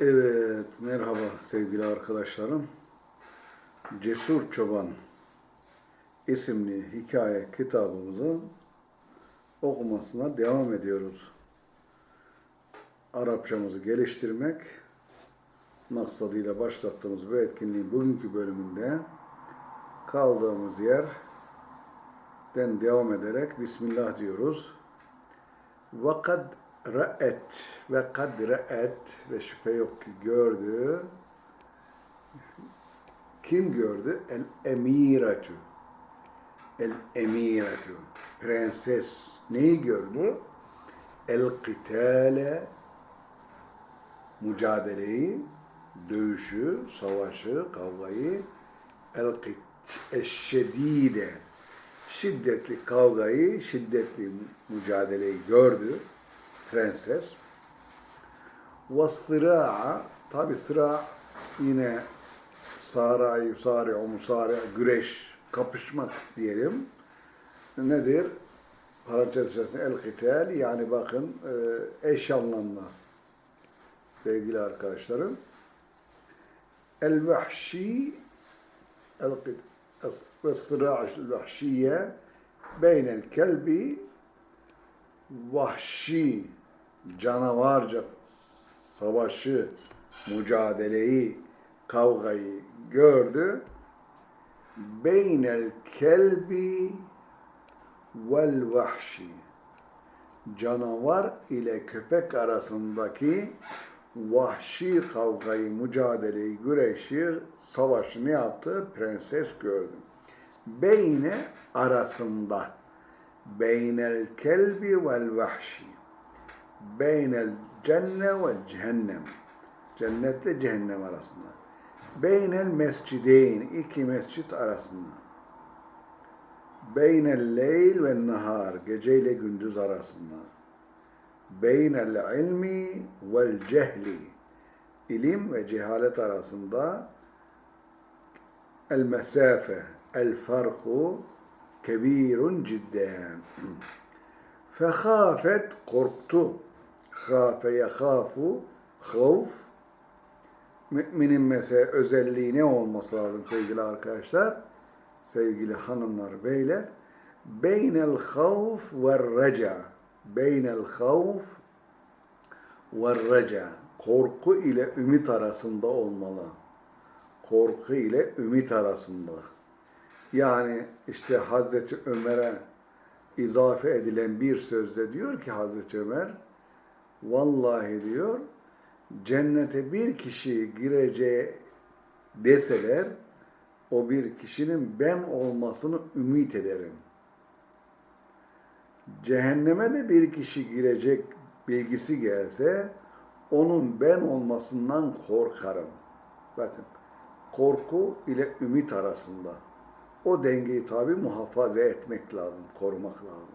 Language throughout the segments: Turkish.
Evet, merhaba sevgili arkadaşlarım. Cesur Çoban isimli hikaye kitabımızı okumasına devam ediyoruz. Arapçamızı geliştirmek maksadıyla başlattığımız bu etkinliğin bugünkü bölümünde kaldığımız yerden devam ederek Bismillah diyoruz. Vakat ra'et ve kad ra'et ve şüphe yok ki gördü. Kim gördü? El emiretü. El emiretü. Prenses neyi gördü? El kitale mücadeleyi, dövüşü, savaşı, kavgayı el eşşedide şiddetli kavgayı, şiddetli mücadeleyi gördü prenses. Ve sıra'a tabi sıra yine sara, yusari, musari, güreş, kapışmak diyelim. Nedir? Parantez içerisinde el-kital yani bakın e, eş anlamlı sevgili arkadaşlarım. El-vahşi ve sıra' vahşiye beynel kelbi vahşi canavarca savaşı, mücadeleyi, kavgayı gördü. Beynel kelbi vel vahşi canavar ile köpek arasındaki vahşi kavgayı, mücadeleyi, güreşi, savaşı ne yaptı? Prenses gördü. Beyne arasında beynel kelbi vel vahşi beynel cenne ve cehennem. Cennetle cehennem arasında. Beynel mescideyn iki mescit arasında. Beynel leyl ve nahar gece ile gündüz arasında. Beynel ilmi vel cehli. İlim ve cehalet arasında. El mesafe el farku kebirun cidden. Fehafet korktu. Hafe yekhafu havf. Müminin mesela özelliği ne olması lazım sevgili arkadaşlar? Sevgili hanımlar, beyler. Beynel havf ve reca. Beynel havf ve reca. Korku ile ümit arasında olmalı. Korku ile ümit arasında. Yani işte Hazreti Ömer'e izafe edilen bir sözde diyor ki Hazreti Ömer, vallahi diyor, cennete bir kişi gireceği deseler, o bir kişinin ben olmasını ümit ederim. Cehenneme de bir kişi girecek bilgisi gelse, onun ben olmasından korkarım. Bakın, korku ile ümit arasında. O dengeyi tabi muhafaza etmek lazım, korumak lazım.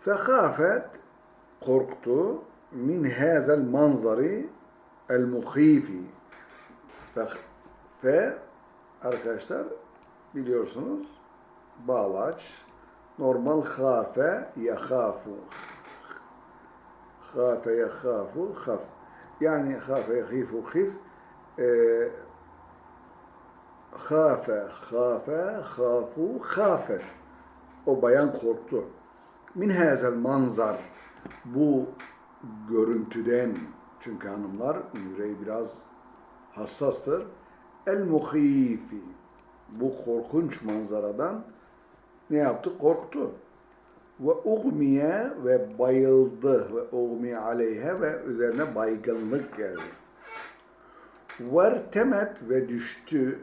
Fekafet korktu min hazel manzari el muhifi. Fe arkadaşlar biliyorsunuz bağlaç normal hafe yahafu hafe yahafu haf yani hafe yahifu hif e, Hafe, hafe, hafu, hafe. O bayan korktu. Min hazel manzar. Bu görüntüden, çünkü hanımlar yüreği biraz hassastır. El muhifi. Bu korkunç manzaradan ne yaptı? Korktu. Ve ugmiye ve bayıldı. Ve ugmiye aleyhe ve üzerine baygınlık geldi. Vertemet ve düştü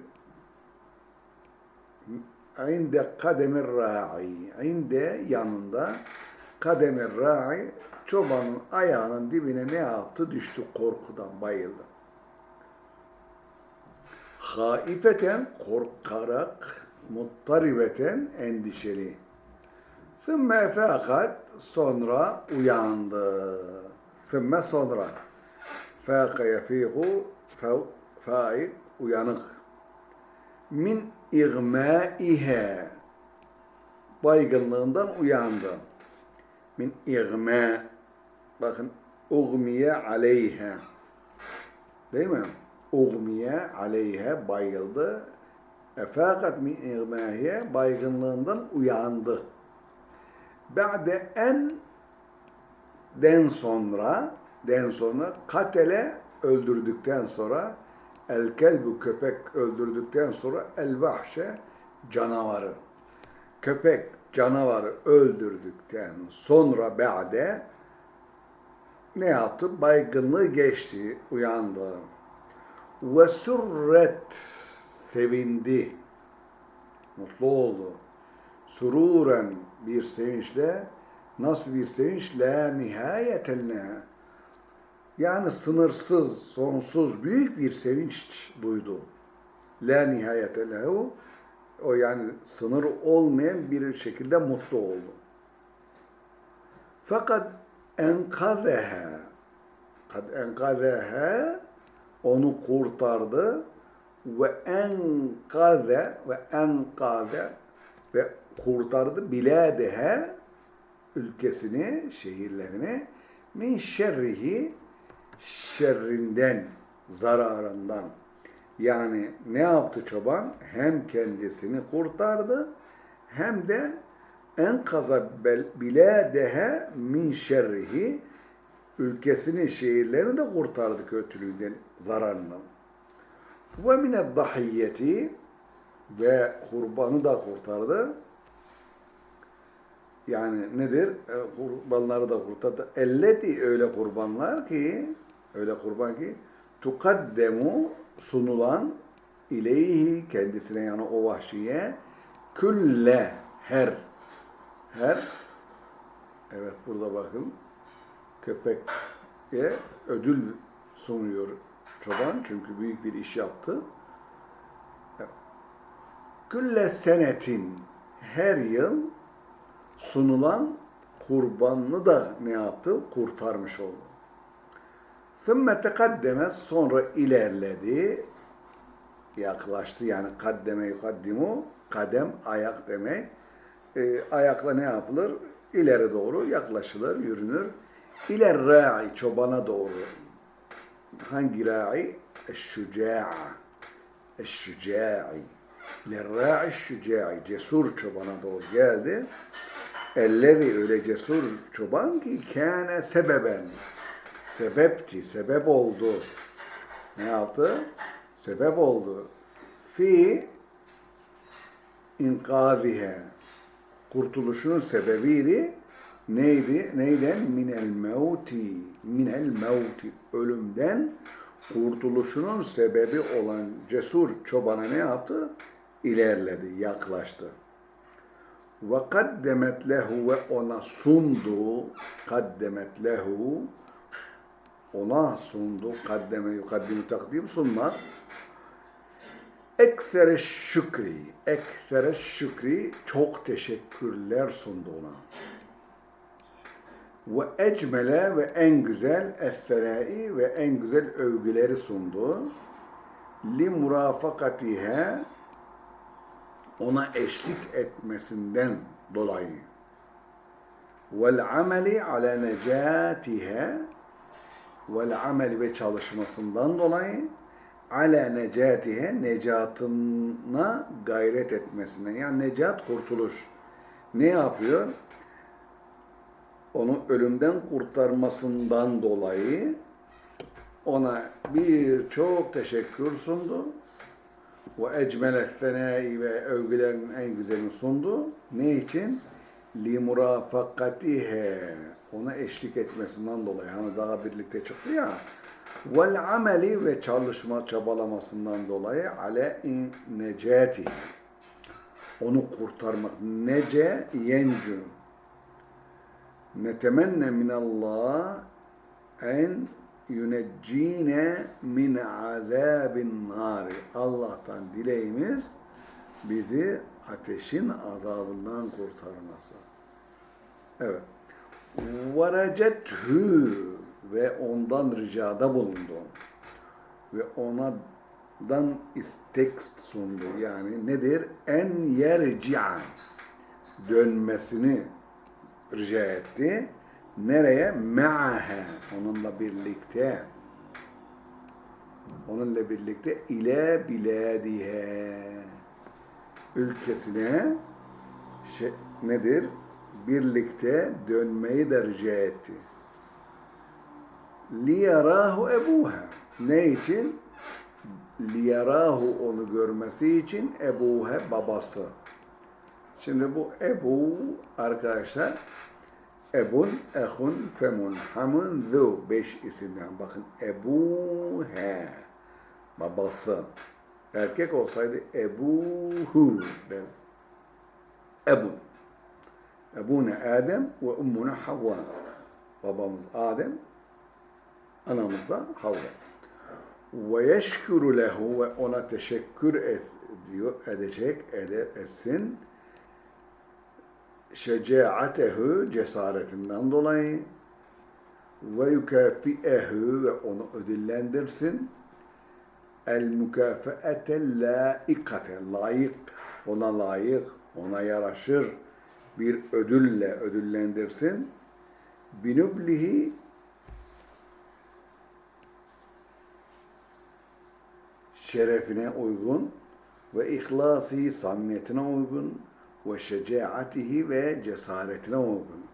inde kademir ra'i inde yanında kademir ra'i çobanın ayağının dibine ne yaptı? Düştü korkudan bayıldı. Haifeten korkarak muttaribeten endişeli. Sümme fakat sonra uyandı. Sümme sonra fâka yefihu faik uyanık. Min İğmâihe baygınlığından uyandı. Min İğmâ bakın ugmiye aleyhe Değil mi? Ugmiye aleyhe bayıldı. Efakat min igmahiye baygınlığından uyandı. Ba'de en den sonra den sonra katele öldürdükten sonra el kelbu köpek öldürdükten sonra el vahşe canavarı. Köpek canavarı öldürdükten sonra ba'de ne yaptı? Baygınlığı geçti, uyandı. Ve surret sevindi. Mutlu oldu. Sururen bir sevinçle nasıl bir sevinç? La nihayetelle. Yani sınırsız, sonsuz büyük bir sevinç duydu. La nihayete lehu. O yani sınır olmayan bir şekilde mutlu oldu. Fakat enkazeha kad enkazeha onu kurtardı ve enkaze ve enkaze ve kurtardı biladeha ülkesini, şehirlerini min şerrihi şerrinden, zararından. Yani ne yaptı çoban? Hem kendisini kurtardı hem de enkaza biladehe min şerrihi ülkesini, şehirlerini de kurtardı kötülüğünden, zararından. Ve mine dahiyyeti ve kurbanı da kurtardı. Yani nedir? E, kurbanları da kurtardı. Elleti öyle kurbanlar ki, öyle kurban ki, tukaddemu sunulan ileyhi kendisine yani o vahşiye külle her her evet burada bakın köpeğe ödül sunuyor çoban çünkü büyük bir iş yaptı. Külle senetin her yıl sunulan kurbanını da ne yaptı? Kurtarmış oldu. ثُمَّ تَقَدَّمَ Sonra ilerledi, yaklaştı. Yani kaddeme yukaddimu, kadem ayak demek. E, ayakla ne yapılır? İleri doğru yaklaşılır, yürünür. İler ra'i, çobana doğru. Hangi ra'i? Eşşüca'a. Eşşüca'i. Lerra'i şüca'i. Cesur çobana doğru geldi. Ellezi öyle cesur çoban ki kâne sebeben. Sebepti, sebep oldu. Ne yaptı? Sebep oldu. Fi inkazihe. Kurtuluşunun sebebiydi. Neydi? Neyden? Minel mevti. Minel mevti. Ölümden kurtuluşunun sebebi olan cesur çobana ne yaptı? İlerledi, yaklaştı. Ve kaddemet lehu ve ona sundu. Kaddemet lehu ona sundu. Kaddeme yukaddimu takdim sunmak. Ekfere şükri. Ekfere şükri çok teşekkürler sundu ona. Ve ecmele ve en güzel esserai ve en güzel övgüleri sundu. Li murafakatihe ona eşlik etmesinden dolayı. Vel ameli ala necatihe vel ameli ve çalışmasından dolayı ala necatihe necatına gayret etmesinden yani necat kurtuluş. Ne yapıyor? Onu ölümden kurtarmasından dolayı ona birçok teşekkür sundu. Ve ecmele fenai ve övgülerin en güzelini sundu. Ne için? Li murafakatihe ona eşlik etmesinden dolayı. Hani daha birlikte çıktı ya. Vel ameli ve çalışma çabalamasından dolayı ale in necati. Onu kurtarmak. Nece yencu. Netemenne minallah en yüneccine min azabin nari. Allah'tan dileğimiz bizi ateşin azabından kurtarması. Evet verecethü ve ondan ricada bulundu. Ve onadan istek sundu. Yani nedir? En yerci'a dönmesini rica etti. Nereye? Me'ahe. Onunla birlikte. Onunla birlikte ile biladihe. Ülkesine şey, nedir? Birlikte dönmeyi de rica etti. Liyarahu ebuha. Ne için? Liyarahu onu görmesi için ebuha babası. Şimdi bu Ebu arkadaşlar Ebun, ehun, femun, hamun, zu. Beş isimden. Bakın Ebu he. Babası. Erkek olsaydı Ebuhu der. Ebun. Ebune Adem ve ummuna Havva. Babamız Adem, anamız da Havva. Ve yeşkuru lehu ve ona teşekkür et, diyor, edecek, ede, etsin şecaatehu cesaretinden dolayı ve yukafi'ehu ve onu ödüllendirsin el mükafeete laikate layık ona layık ona yaraşır bir ödülle ödüllendirsin binublihi şerefine uygun ve ihlasi samimiyetine uygun ve şecaatihi ve cesaretine uygun.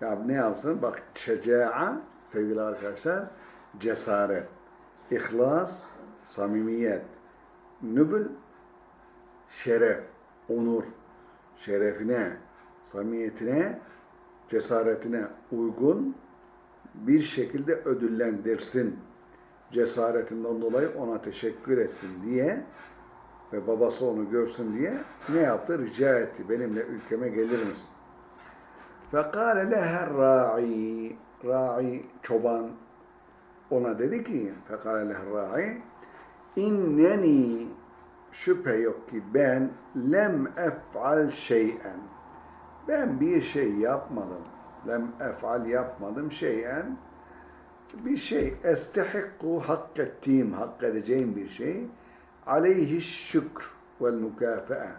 Ya ne yapsın? Bak şeca'a sevgili arkadaşlar cesaret, ihlas, samimiyet, nübül şeref, onur, şerefine, samimiyetine, cesaretine uygun bir şekilde ödüllendirsin. Cesaretinden dolayı ona teşekkür etsin diye ve babası onu görsün diye ne yaptı? Rica etti. Benimle ülkeme gelir misin? Fekale leher ra'i ra'i çoban ona dedi ki fekale leher ra'i inneni şüphe yok ki ben lem ef'al şey'en ben bir şey yapmadım. Lem ef'al yapmadım şey'en bir şey estehikku hak ettiğim, hak edeceğim bir şey aleyhi şükr vel mükafaa.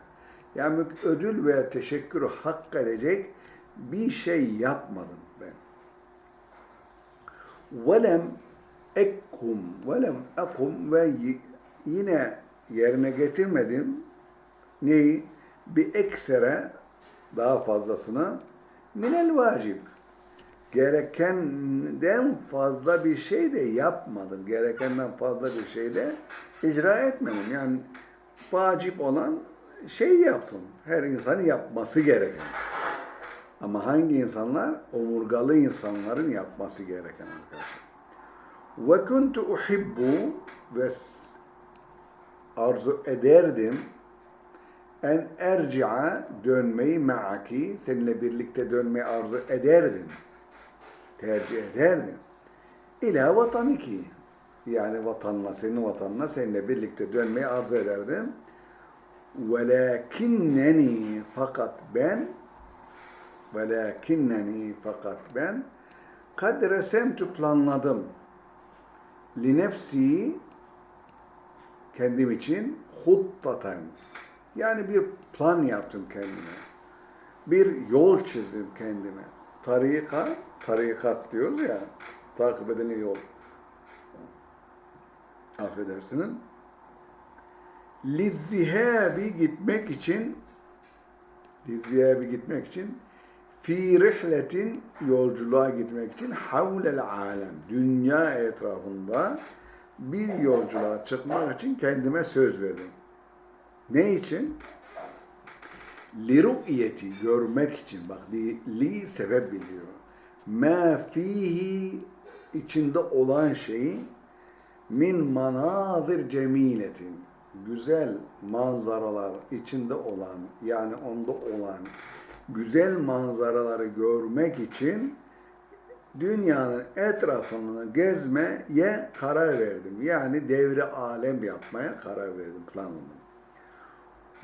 Yani ödül ve teşekkürü hak edecek bir şey yapmadım ben. Velem ekkum, velem ekum ve yine yerine getirmedim. Neyi? Bir eksere daha fazlasını minel vacib. Gerekenden fazla bir şey de yapmadım. Gerekenden fazla bir şey de icra etmedim. Yani vacip olan şey yaptım. Her insanın yapması gereken. Ama hangi insanlar? Omurgalı insanların yapması gereken arkadaşlar. Ve kuntu uhibbu ve arzu ederdim en erci'a dönmeyi ma'aki seninle birlikte dönmeyi arzu ederdim. Tercih ederdim. İlâ vataniki yani vatanla, senin vatanına seninle birlikte dönmeyi arzu ederdim. Velakinneni fakat ben velakinneni fakat ben kad resemtu planladım li nefsi kendim için huttaten yani bir plan yaptım kendime. Bir yol çizdim kendime. Tarika, tarikat diyoruz ya, takip edilen yol affedersiniz. Lizzihabi gitmek için Lizzihabi gitmek için fi rihletin yolculuğa gitmek için havlel alem dünya etrafında bir yolculuğa çıkmak için kendime söz verdim. Ne için? Li ru'yeti görmek için. Bak li, li sebep biliyor. Ma fihi içinde olan şeyi min manazir cemiletin güzel manzaralar içinde olan yani onda olan güzel manzaraları görmek için dünyanın etrafını gezmeye karar verdim. Yani devri alem yapmaya karar verdim planımı.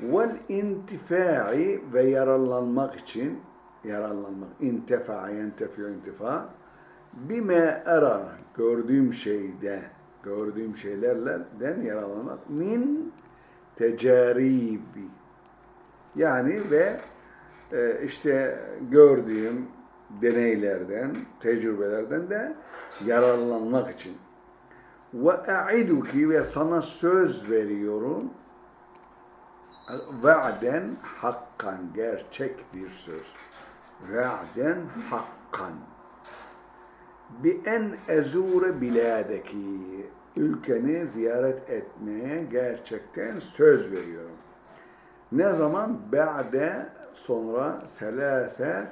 Vel intifai ve yararlanmak için yararlanmak intifa yentefiyor intifa bime era gördüğüm şeyde gördüğüm şeylerden yararlanmak min tecaribi yani ve e, işte gördüğüm deneylerden, tecrübelerden de yararlanmak için. Ve a'iduki ve sana söz veriyorum. Va'den hakkan gerçek bir söz. Va'den hakkan. Bi en ezure biladeki ülkeni ziyaret etmeye gerçekten söz veriyorum. Ne zaman? Ba'de sonra selase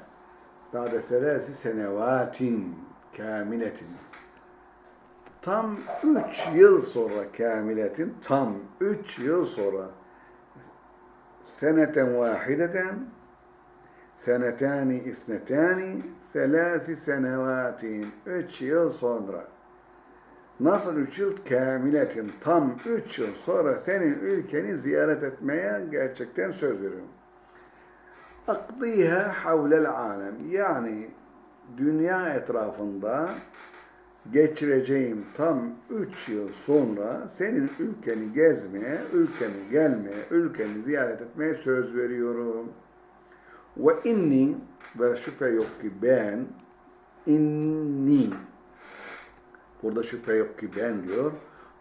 ba'de selasi senevatin kamiletin tam üç yıl sonra kamiletin tam üç yıl sonra seneten vahideten senetani isnetani selasi senevatin üç yıl sonra Nasıl üç yıl? Kamiletin. Tam üç yıl sonra senin ülkeni ziyaret etmeye gerçekten söz veriyorum. Akdiha havlel alem. Yani dünya etrafında geçireceğim tam üç yıl sonra senin ülkeni gezmeye, ülkeni gelmeye, ülkeni ziyaret etmeye söz veriyorum. Ve inni ve şüphe yok ki ben inni Burada şüphe yok ki ben diyor.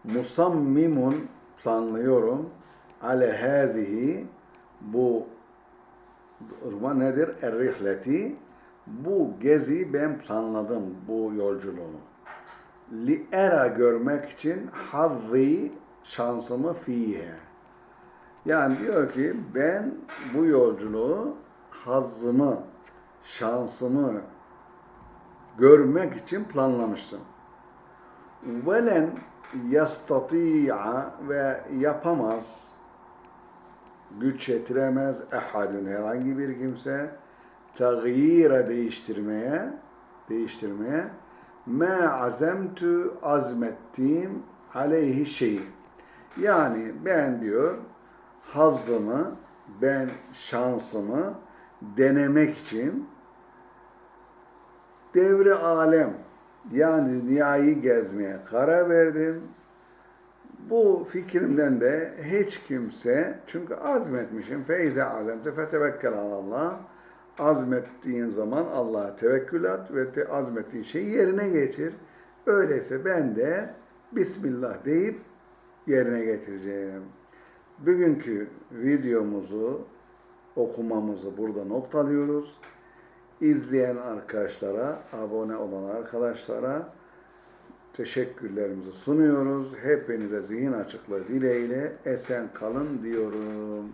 Musammimun planlıyorum. Ale hazihi bu durma nedir? Er-rihleti bu gezi ben planladım bu yolculuğu. Li era görmek için hazzi şansımı fiye. Yani diyor ki ben bu yolculuğu hazzımı, şansımı görmek için planlamıştım velen yastati'a ve yapamaz, güç yetiremez ehadun herhangi bir kimse tağyire değiştirmeye değiştirmeye ma azemtu azmettiğim aleyhi şey. Yani ben diyor hazzımı, ben şansımı denemek için devri alem yani dünyayı gezmeye karar verdim. Bu fikrimden de hiç kimse, çünkü azmetmişim, feyze azemte fetevekkel Allah. Azmettiğin zaman Allah'a tevekkül et ve te azmettiğin şeyi yerine geçir. Öyleyse ben de Bismillah deyip yerine getireceğim. Bugünkü videomuzu, okumamızı burada noktalıyoruz izleyen arkadaşlara, abone olan arkadaşlara teşekkürlerimizi sunuyoruz. Hepinize zihin açıklığı dileğiyle esen kalın diyorum.